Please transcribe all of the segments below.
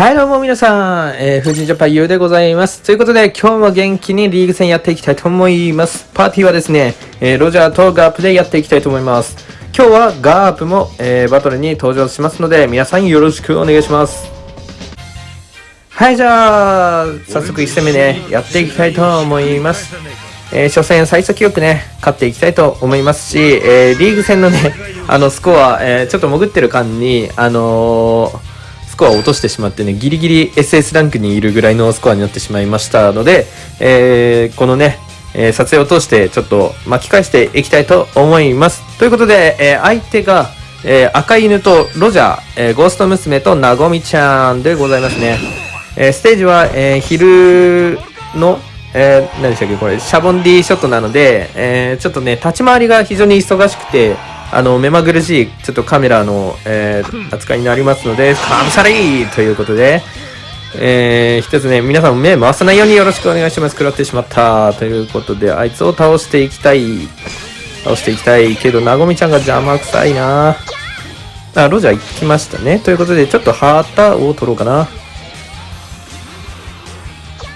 はい、どうも皆さん、えー、藤井ジャパンゆうでございます。ということで、今日も元気にリーグ戦やっていきたいと思います。パーティーはですね、えー、ロジャーとガープでやっていきたいと思います。今日はガープも、えー、バトルに登場しますので、皆さんよろしくお願いします。はい、じゃあ、早速1戦目ね、やっていきたいと思います。えー初戦最速記録ね、勝っていきたいと思いますし、えーリーグ戦のね、あの、スコア、えーちょっと潜ってる間に、あのーコアを落としてしまってね、ギリギリ SS ランクにいるぐらいのスコアになってしまいましたので、えーこのね、えー撮影を通してちょっと巻き返していきたいと思います。ということで、えー相手が、えー赤犬とロジャー、えーゴースト娘となごみちゃんでございますね。えーステージは、えー昼の、えー何でしたっけこれ、シャボンディショットなので、えーちょっとね、立ち回りが非常に忙しくて、あの、目まぐるしい、ちょっとカメラの、えー扱いになりますので、カムサリーということで、えー、一つね、皆さん目回さないようによろしくお願いします。食らってしまった。ということで、あいつを倒していきたい。倒していきたいけど、なごみちゃんが邪魔くさいなあ、ロジャー行きましたね。ということで、ちょっと旗を取ろうかな。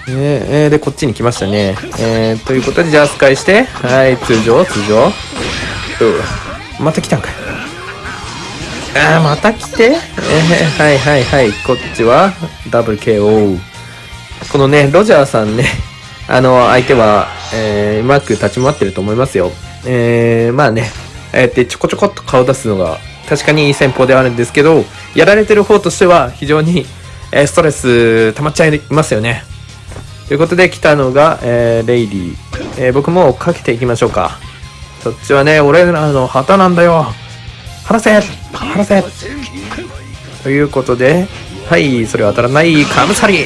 ねえーで、こっちに来ましたね。えー、ということで、じゃあ、スカイして、はい、通常、通常。また来たんかい。あー、また来て、えー、はいはいはい、こっちは、ダブル KO。このね、ロジャーさんね、あの、相手は、えー、うまく立ち回ってると思いますよ。えー、まあね、えー、ってちょこちょこっと顔出すのが、確かにいい戦法ではあるんですけど、やられてる方としては、非常に、えーストレス溜まっちゃいますよね。ということで来たのが、えーレイリー。えー僕もかけていきましょうか。そっちはね、俺らの旗なんだよ。離せ離せということで、はい、それは当たらない、カムサリ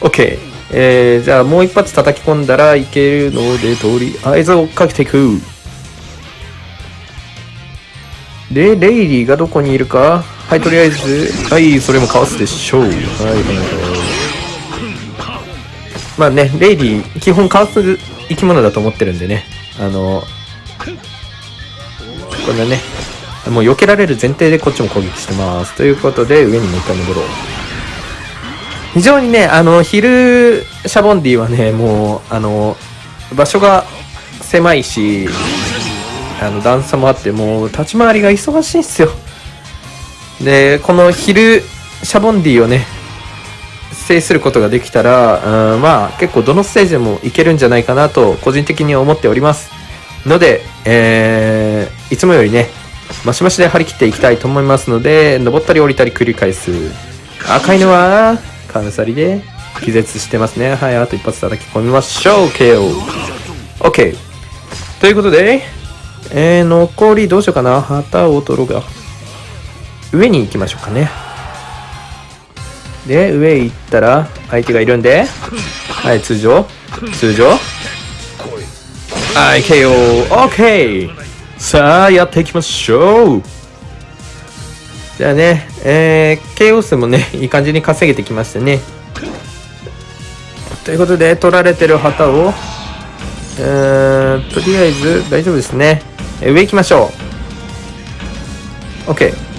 !OK。えー、じゃあもう一発叩き込んだらいけるので、とりあえず追っかけていく。で、レイリーがどこにいるかはい、とりあえず、はい、それもかわすでしょう。はい、はい、はい。まあね、レイリー、基本かわす生き物だと思ってるんでね。あの、こんなね、もう避けられる前提でこっちも攻撃してます。ということで、上にもう一回登ろう。非常にね、あの、昼、シャボンディはね、もう、あの、場所が狭いし、あの、段差もあって、もう、立ち回りが忙しいんですよ。で、この昼、シャボンディをね、制することができたら、うん、まあ、結構どのステージでもいけるんじゃないかなと、個人的に思っております。ので、えー、いつもよりね、マシマシで張り切っていきたいと思いますので、登ったり降りたり繰り返す。赤いのは、カムサリで気絶してますね。はい、あと一発叩き込みましょう。KO。OK。ということで、えー、残りどうしようかな。旗を取ろうが。上に行きましょうかね。で、上行ったら、相手がいるんで、はい、通常、通常、はい、KO、OK! さあ、やっていきましょうじゃあね、えー、KO 数もね、いい感じに稼げてきましたね。ということで、取られてる旗を、えー、とりあえず大丈夫ですね。上行きましょう。OK。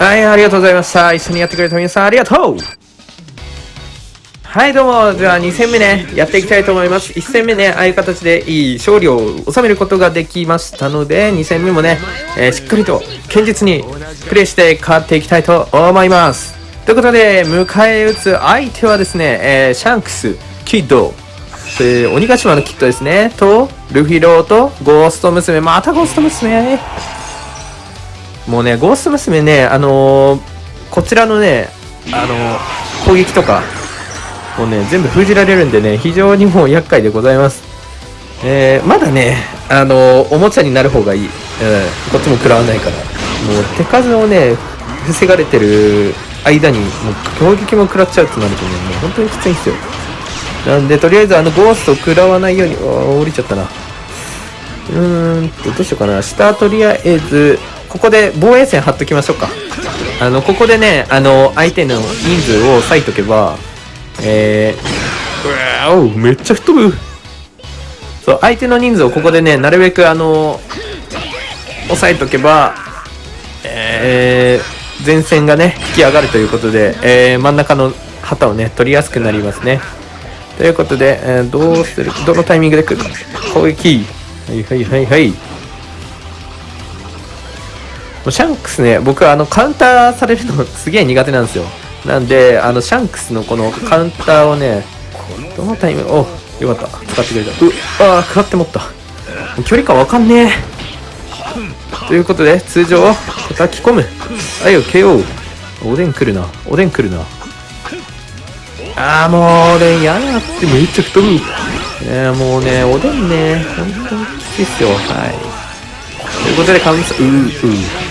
はい、ありがとうございました。一緒にやってくれた皆さん、ありがとうはい、どうも。じゃあ、2戦目ね、やっていきたいと思います。1戦目ね、ああいう形でいい勝利を収めることができましたので、2戦目もね、えーしっかりと堅実にプレイして勝っていきたいと思います。ということで、迎え撃つ相手はですね、えーシャンクス、キッド、えー鬼ヶ島のキッドですね、と、ルフィローと、ゴースト娘、またゴースト娘。もうね、ゴースト娘ね、あのーこちらのね、あのー攻撃とか、もうね、全部封じられるんでね、非常にもう厄介でございます。えー、まだね、あのーおもちゃになる方がいい。うん、こっちも食らわないから。もう手数をね、防がれてる間に、もう攻撃も食らっちゃうとなるとね、もう本当にきついんですよ。なんで、とりあえずあのゴーストを食らわないように、お降りちゃったな。うーんと、どうしようかな。下、とりあえず、ここで防衛線張っときましょうか。あの、ここでね、あの、相手の人数を割いとけば、えー、うわおめっちゃ吹っ飛ぶ。そう、相手の人数をここでね、なるべくあの、抑えとけば、え前線がね引き上がるということで、えー、真ん中の旗をね取りやすくなりますね。ということで、えー、どうする？どのタイミングで来る？か攻撃。はいはいはいはい。シャンクスね僕はあのカウンターされるのすげえ苦手なんですよ。なんであのシャンクスのこのカウンターをねどのタイミングおよかった。使ってくれた。うああかってもった。距離感わかんねえ。ということで通常叩き込む。はいよ KO おでん来るな。おでん来るな。ああもうおでんやだってめっちゃ太る。えー、もうねおでんね本当にきついっすよ。はい。ということでカウンターうーうー。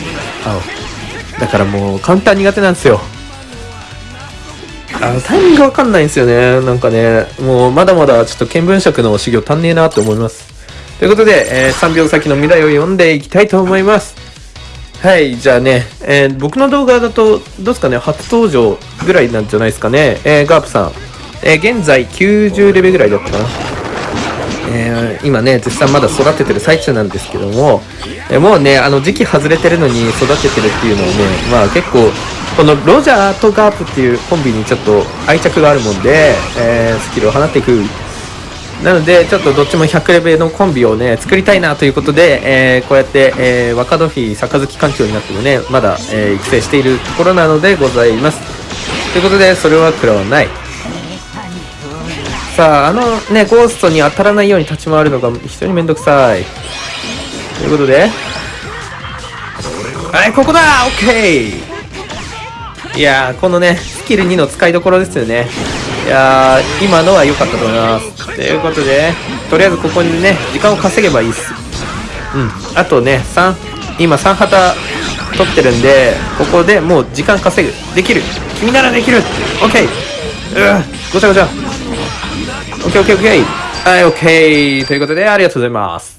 だからもうカウンター苦手なんですよあのタイミングわかんないんですよねなんかねもうまだまだちょっと見聞色の修行足んねえなって思いますということで、えー、3秒先の未来を読んでいきたいと思いますはい、じゃあね、えー、僕の動画だと、どうですかね、初登場ぐらいなんじゃないですかね。えー、ガープさん。えー、現在90レベルぐらいだったかな。え、今ね、絶賛まだ育ててる最中なんですけども、もうね、あの時期外れてるのに育ててるっていうのはね、まあ結構、このロジャーとガープっていうコンビにちょっと愛着があるもんで、えー、スキルを放っていく。なのでちょっとどっちも100レベルのコンビをね作りたいなということで、えー、こうやって、えー、若戸妃杯環境になってもねまだ、えー、育成しているところなのでございます。ということでそれは食らわない。さああのねゴーストに当たらないように立ち回るのが非常にめんどくさい。ということで。はいここだ！オッケーいやーこのねスキル2の使いどころですよね。いやー今のは良かったと思います。ということでとりあえずここにね時間を稼げばいいっす。うん。あとね3今3旗取ってるんでここでもう時間稼ぐ。できる。君ならできる。OK うごちゃごちゃ。OKOKOK はい OK ということでありがとうございます。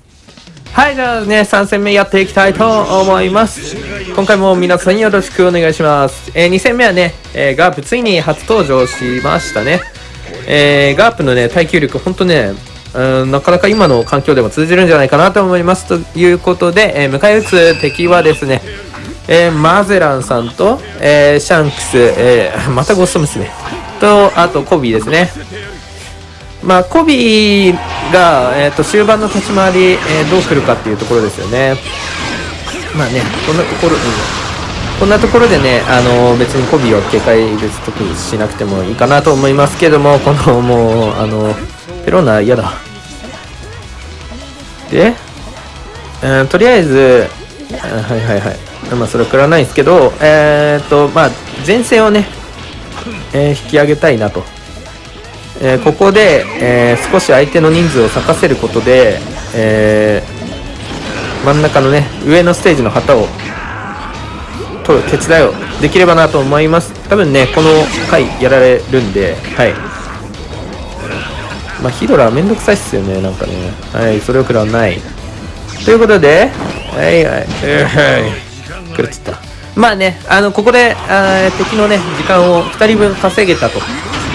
はい、じゃあね、3戦目やっていきたいと思います。今回も皆さんよろしくお願いします。えー、2戦目はね、えー、ガープついに初登場しましたね。えー、ガープのね、耐久力、ほんとね、うん、なかなか今の環境でも通じるんじゃないかなと思います。ということで、えー、迎え撃つ敵はですね、えー、マゼランさんと、えー、シャンクス、えー、またゴースト娘と、あとコビーですね。まあ、コビーが、えーと、終盤の立ち回り、えー、どう来るかっていうところですよね。まあね、こんなところ、うん、こんなところでね、あのー、別にコビーは警戒別特にしなくてもいいかなと思いますけども、このもう、あのペロナ嫌だ。で、えー、とりあえず、はいはいはい。まあ、それは食らないんですけど、えっ、ー、と、まあ、前線をね、えー、引き上げたいなと。えー、ここで、えー、少し相手の人数を咲かせることで、えー、真ん中のね上のステージの旗を取る手伝いをできればなと思います。多分ねこの回やられるんではい。まあヒドラーめんどくさいっすよねなんかね。はいそれを食らわない。ということではいはい。はい。狂っちゃった。まあねあのここであ敵のね時間を2人分稼げたと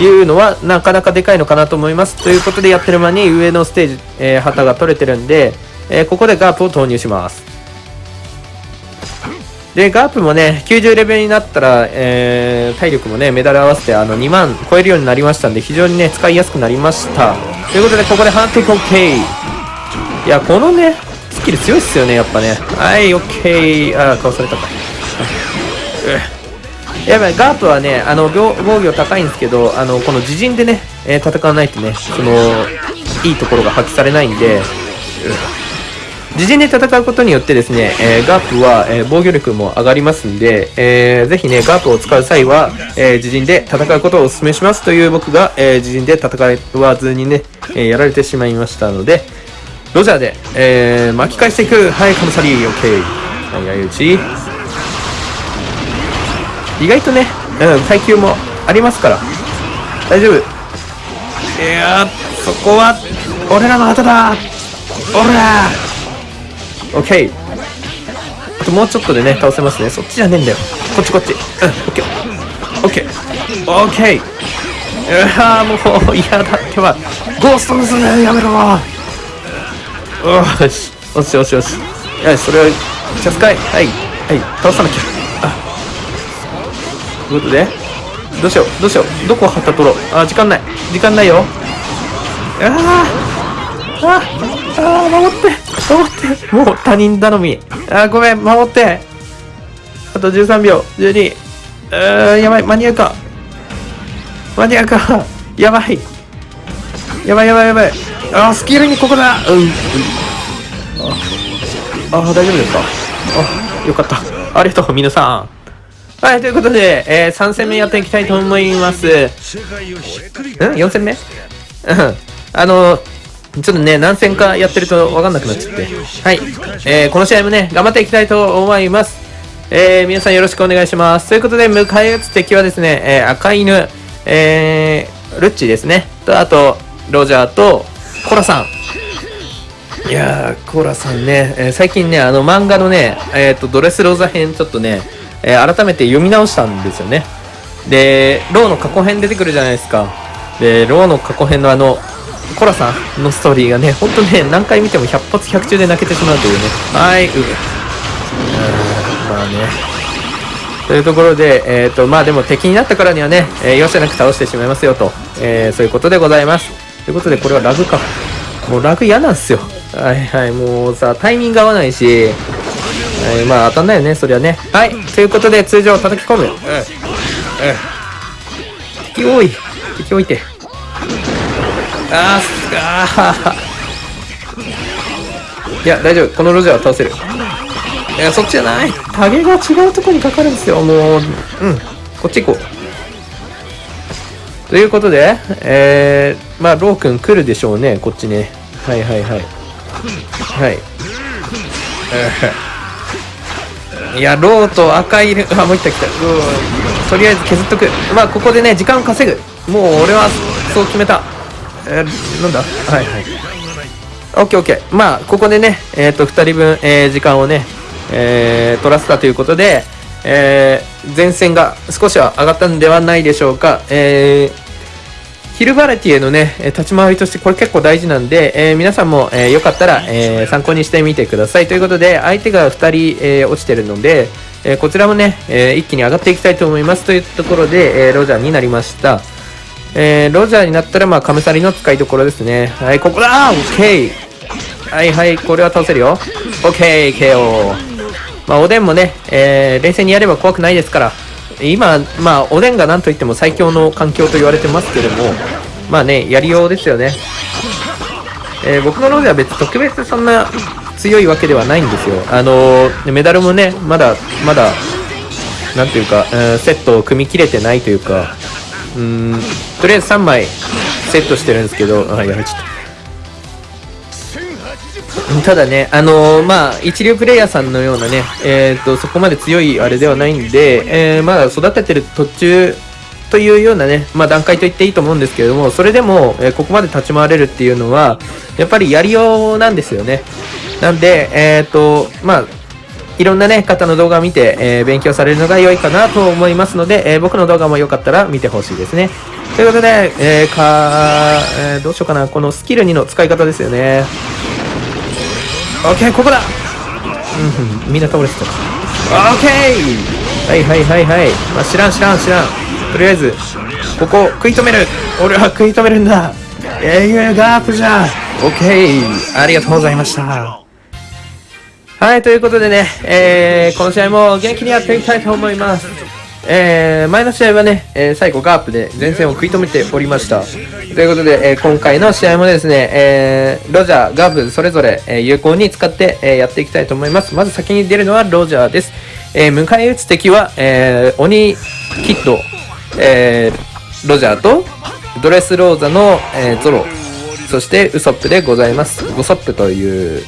いうのはなかなかでかいのかなと思います。ということでやってる間に上のステージ、えー、旗が取れてるんで、えー、ここでガープを投入します。で、ガープもね、90レベルになったら、えー、体力もね、メダル合わせてあの2万超えるようになりましたんで、非常にね、使いやすくなりました。ということで、ここでハンティコン OK。いや、このね、スキル強いっすよね、やっぱね。はい、OK。あ、顔されたか。やばい、ガープはね、あの、防御高いんですけど、あの、この自陣でね、えー、戦わないとね、その、いいところが発揮されないんで、自陣で戦うことによってですね、えー、ガープは、えー、防御力も上がりますんで、えー、ぜひね、ガープを使う際は、え、自陣で戦うことをお勧めしますという僕が、え、自陣で戦わずにね、え、やられてしまいましたので、ロジャーで、え、巻き返していく。はい、カムサリー、オッケー。はい、相打ち。意外とね、うん、耐久もありますから。大丈夫。いやそこは俺らの旗だ。俺ら。オッケー。あともうちょっとでね倒せますね。そっちじゃねえんだよ。こっちこっち。うんオッケー。オッケー。オッケー。うわもう嫌だ。ってはゴースト娘やめろ。よしよし。よしよし。よしそれをチャスカイ。はい。はい。倒さなきゃということで、どうしよう、どうしよう、どこ旗取ろ？う。あ、時間ない。時間ないよ。ああああ守って守ってもう他人頼み。あごめん、守ってあと13秒、12。あーやばい、間に合うか。間に合うか。やばい。やばいやばいやばい。あースキルにここだ。うん。うん、ああ、大丈夫ですか？あ、よかった。ありがとう、皆さん。はい、ということで、えー、3戦目やっていきたいと思います。ん ?4 戦目？うん。あの、ちょっとね、何戦かやってると分かんなくなっちゃって。はい。えー、この試合もね、頑張っていきたいと思います。えー、皆さんよろしくお願いします。ということで、迎え撃つ敵はですね、えー、赤犬、えー、ルッチですね。と、あと、ロジャーと、コラさん。いやー、コーラさんね、えー最近ね、あの漫画のね、えっ、と、ドレスローザ編ちょっとね、えー改めて読み直したんですよね。で、ローの過去編出てくるじゃないですか。で、ローの過去編のあの、コラさんのストーリーがね、ほんとね、何回見ても100発100中で泣けてしまうというね。はい、う。まあね。というところで、えっ、と、まあでも敵になったからにはね、えー容赦なく倒してしまいますよと、えーそういうことでございます。ということで、これはラグか。もうラグ嫌なんすよ。はいはい、もうさ、タイミング合わないし、はい、まあ当たんないよね、そりゃね。はい、ということで通常叩き込む。うん。うん。敵多い。敵多いて。あーす、あー。いや、大丈夫。このロジャーは倒せる。いや、そっちじゃない。タゲが違うとこにかかるんですよ、もう。うん。こっち行こう。ということで、えー、まあ、ロー君来るでしょうね、こっちね。はいはいはい。はい。いや、ローと赤いる、あ、もう一体来た。とりあえず削っとく。まあ、ここでね、時間稼ぐ。もう俺はそう決めた。えー、なんだ？はいはい。オッケーオッケー。まあ、ここでね、えっ、と、二人分、えー時間をね、えー取らせたということで、えー前線が少しは上がったんではないでしょうか。えーヒルバレティへのね、立ち回りとしてこれ結構大事なんで、えー皆さんも、えーよかったら、えー参考にしてみてください。ということで、相手が2人、え落ちてるので、えこちらもね、え一気に上がっていきたいと思います。というところで、えーロジャーになりました。えーロジャーになったら、まあ、カムサリの使いどころですね。はい、ここだオッケーはいはい、これは倒せるよ。オッケー KO。まあ、おでんもね、えー冷静にやれば怖くないですから。今、まあ、おでんが何と言っても最強の環境と言われてますけども、まあね、やりようですよね。えー僕のロジャーは別に特別そんな強いわけではないんですよ。あのーメダルもね、まだ、まだ、なんていうか、うんセットを組み切れてないというか、うん、とりあえず3枚セットしてるんですけど、あ、やられちゃった。ただね、あのーまあ、一流プレイヤーさんのようなね、えっ、と、そこまで強いあれではないんで、えーまだ育ててる途中というようなね、まあ段階と言っていいと思うんですけれども、それでも、えここまで立ち回れるっていうのは、やっぱりやりようなんですよね。なんで、えっ、と、まあ、いろんなね、方の動画を見て、えー勉強されるのが良いかなと思いますので、えー僕の動画もよかったら見てほしいですね。ということで、えーかえーどうしようかな、このスキル2の使い方ですよね。オッケー、ここだうん、うん、みんな倒れてた。オッケーはいはいはいはい。まあ、知らん知らん知らん。とりあえず、ここ食い止める俺は食い止めるんだえー、ガープじゃオッケーありがとうございました。はい、ということでね、えー、この試合も元気にやっていきたいと思います。えー、前の試合はね、えー最後ガープで前線を食い止めておりました。ということで、えー今回の試合もですね、えー、ロジャー、ガープ、それぞれ、えー有効に使って、えーやっていきたいと思います。まず先に出るのはロジャーです。えー迎え撃つ敵は、えー鬼キッド、えーロジャーと、ドレスローザの、えーゾロ、そしてウソップでございます。ウソップという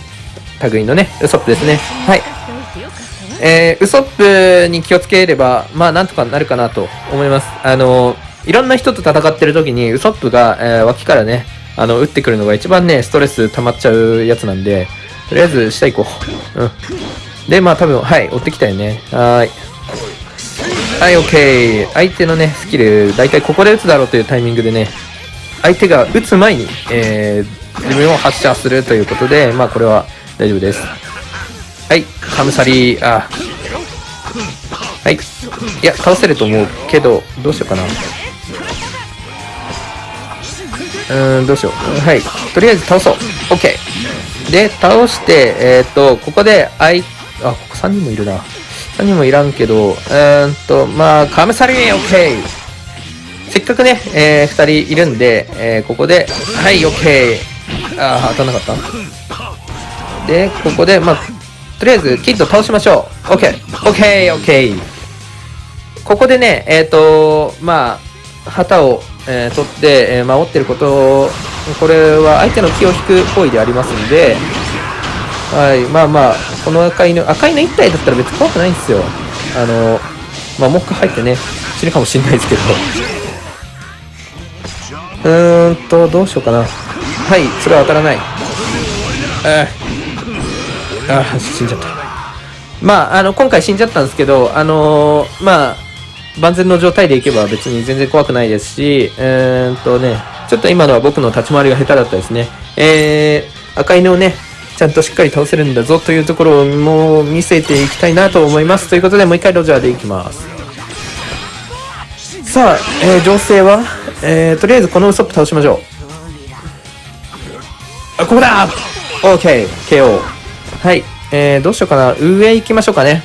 類のね、ウソップですね。はい。えー、ウソップに気をつければ、まあ、なんとかなるかなと思います。あの、いろんな人と戦ってる時に、ウソップが、えー脇からね、あの、撃ってくるのが一番ね、ストレス溜まっちゃうやつなんで、とりあえず下行こう。うん。で、まあ多分、はい、追ってきたよね。はーい。はい、オッケー。相手のね、スキル、だいたいここで撃つだろうというタイミングでね、相手が撃つ前に、えー、自分を発射するということで、まあこれは大丈夫です。はい、カムサリー、あ。ははい。いや、倒せると思うけど、どうしようかな。うーん、どうしよう。はい。とりあえず倒そう。OK。で、倒して、えっ、と、ここで、あい、あ、ここ3人もいるな。3人もいらんけど、うーんと、まあ、カムサリー OK! せっかくね、えー、2人いるんで、えー、ここで、はい、OK! あー、当たんなかったで、ここで、まあ、とりあえず、キッド倒しましょう。OK! OK! OK! ここでね、えっ、と、まあ、旗を、えー取って、えー守ってること、これは相手の気を引く行為でありますんで、はい、まあまあ、この赤い犬、赤い犬1体だったら別に怖くないんですよ。あの、まあ、もう一回入ってね、死ぬかもしれないですけど。うーんと、どうしようかな。はい、それは当たらない。ああ、あ死んじゃった。まあ、あの、今回死んじゃったんですけど、あのーまあ、万全の状態でいけば別に全然怖くないですし、うーんとね、ちょっと今のは僕の立ち回りが下手だったですね。えー、赤犬をね、ちゃんとしっかり倒せるんだぞというところをもう見せていきたいなと思います。ということで、もう一回ロジャーでいきます。さあ、えー、情勢は、えー、とりあえずこのウソップ倒しましょう。あ、ここだ !OK!KO! はい。えー、どうしようかな。上行きましょうかね。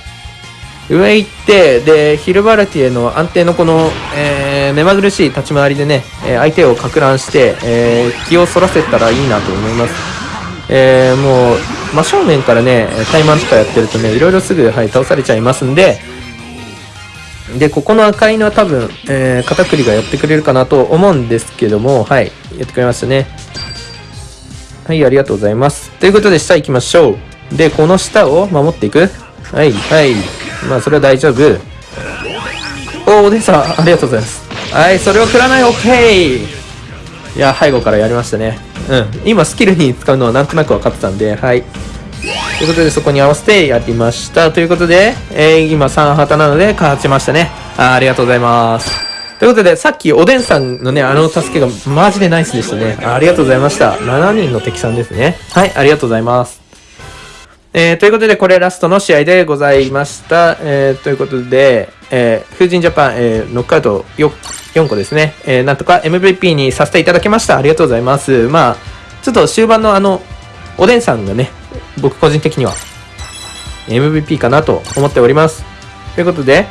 上行って、で、ヒルバルティエの安定のこの、えー、目まぐるしい立ち回りでね、えー相手をか乱して、えー気をそらせたらいいなと思います。えー、もう、真正面からね、怠慢とかやってるとね、いろいろすぐ、はい、倒されちゃいますんで、で、ここの赤いのは多分、えー、片栗がやってくれるかなと思うんですけども、はい、やってくれましたね。はい、ありがとうございます。ということで、下行きましょう。で、この下を守っていくはい、はい。まあ、それは大丈夫。おー、おでさん、ありがとうございます。はい、それを食らない、オッケーいや、背後からやりましたね。うん。今、スキルに使うのはなんとなく分かってたんで、はい。ということで、そこに合わせてやりました。ということで、えー、今3旗なので勝ちましたね。あーありがとうございます。ということで、さっきおでんさんのね、あの助けがマジでナイスでしたね。ありがとうございました。7人の敵さんですね。はい、ありがとうございます。えー、ということで、これラストの試合でございました。えー、ということで、えー、風神ジャパン、えー、ノックアウト 4, 4個ですね。えー、なんとか MVP にさせていただきました。ありがとうございます。まあ、ちょっと終盤のあの、おでんさんがね、僕個人的には MVP かなと思っております。ということで、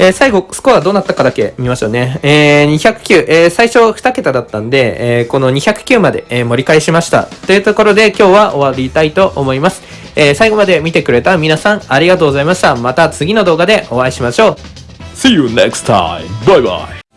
えー最後、スコアどうなったかだけ見ましょうね。えー、209、えー最初2桁だったんで、えこの209まで、え盛り返しました。というところで、今日は終わりたいと思います。えー最後まで見てくれた皆さん、ありがとうございました。また次の動画でお会いしましょう。See you next time. Bye bye.